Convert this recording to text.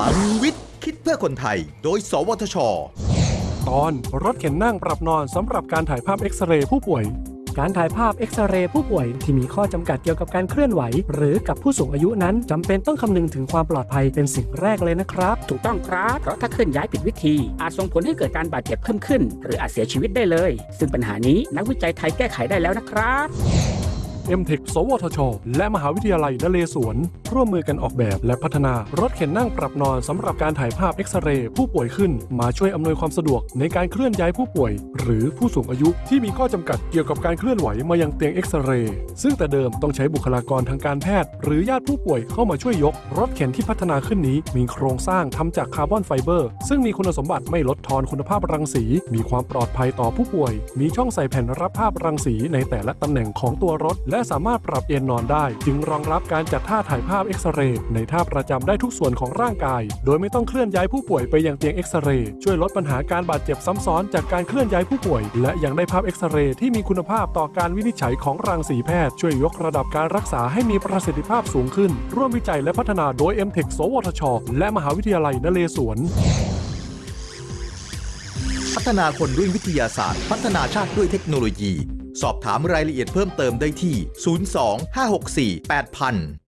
ลังวิทย์ คิดเพื่อคนไทย โดย สวทช ตอนรถเข็นนั่งปรับนอนสำหรับการถ่ายภาพเอ็กซเรย์ผู้ป่วย การถ่ายภาพเอ็กซเรย์ผู้ป่วยที่มีข้อจำกัดเกี่ยวกับการเคลื่อนไหว หรือกับผู้สูงอายุนั้นจำเป็นต้องคำนึงถึงความปลอดภัยเป็นสิ่งแรกเลยนะครับ ถูกต้องครับ เพราะถ้าเคลื่อนย้ายผิดวิธี อาจส่งผลให้เกิดการบาดเจ็บเพิ่มขึ้น หรืออาจเสียชีวิตได้เลย ซึ่งปัญหานี้นักวิจัยไทยแก้ไขได้แล้วนะครับ m t e c h สวทช และมหาวิทยาลัยนเรศวร ร่วมมือกันออกแบบและพัฒนารถเข็นนั่งปรับนอนสำหรับการถ่ายภาพเอ็กซเรย์ผู้ป่วยขึ้น มาช่วยอำนวยความสะดวกในการเคลื่อนย้ายผู้ป่วย หรือผู้สูงอายุที่มีข้อจำกัดเกี่ยวกับการเคลื่อนไหวมายังเตียงเอ็กซเรย์ซึ่งแต่เดิมต้องใช้บุคลากรทางการแพทย์ หรือญาติผู้ป่วยเข้ามาช่วยยก รถเข็นที่พัฒนาขึ้นนี้ มีโครงสร้างทำจากคาร์บอนไฟเบอร์ ซึ่งมีคุณสมบัติไม่ลดทอนคุณภาพรังสี มีความปลอดภัยต่อผู้ป่วย มีช่องใส่แผ่นรับภาพรังสีในแต่ละตำแหน่งของตัวรถและสามารถปรับเอนนอนได้ จึงรองรับการจัดท่าถ่ายภาพเอ็กซเรย์ในท่าประจำได้ทุกส่วนของร่างกาย โดยไม่ต้องเคลื่อนย้ายผู้ป่วยไปยังเตียงเอ็กซเรย์ช่วยลดปัญหาการบาดเจ็บซ้ำซ้อนจากการเคลื่อนย้ายผู้ป่วย และยังได้ภาพเอ็กซเรย์ที่มีคุณภาพต่อการวินิจฉัยของรังสีแพทย์ ช่วยยกระดับการรักษาให้มีประสิทธิภาพสูงขึ้น ร่วมวิจัยและพัฒนาโดย m t e c h สวทช และมหาวิทยาลัยนเรศวรพัฒนาคนด้วยวิทยาศาสตร์ พัฒนาชาติด้วยเทคโนโลยี สอบถามรายละเอียดเพิ่มเติมได้ที่ 02 564 8000